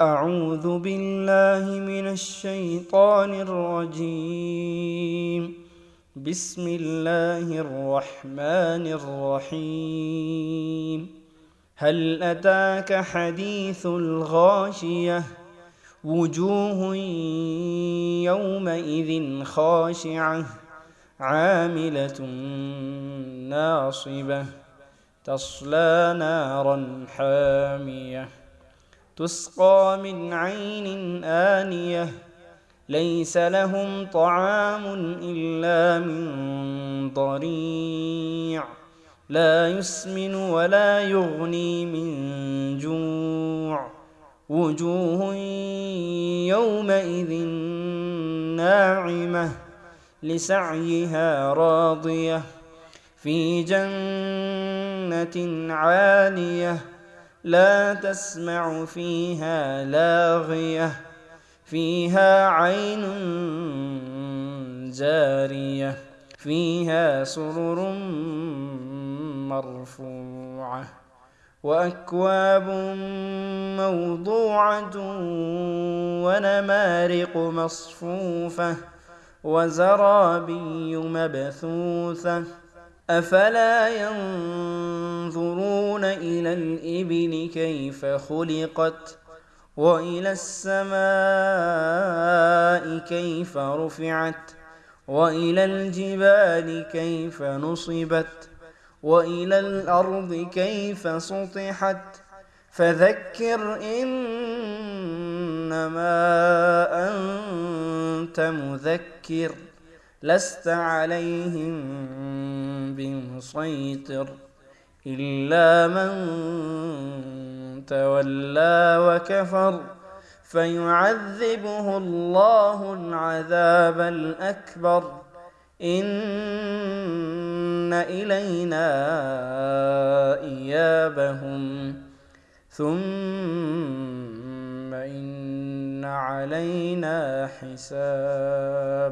أعوذ بالله من الشيطان الرجيم. بسم الله الرحمن الرحيم. هل أتاك حديث الغاشية؟ وجوه يومئذ خاشعة عاملة ناصبة تصلى نارا حامية. تسقى من عين آنية ليس لهم طعام إلا من ضريع. لا يسمن ولا يغني من جوع. وجوه يومئذ ناعمة لسعيها راضية. في جنة عالية لا تسمع فيها لاغية فيها عين جارية فيها سرر مرفوعة وأكواب موضوعة ونمارق مصفوفة وزرابي مبثوثة. أفلا ينظرون إلى الإبل كيف خلقت وإلى السماء كيف رفعت وإلى الجبال كيف نصبت وإلى الأرض كيف سطحت فذكر إنما أنت مذكر لست عليهم بمسيطر إلا من تولى وكفر فيعذبه الله العذاب الأكبر. إن إلينا إيابهم. ثم إن علينا حسابهم.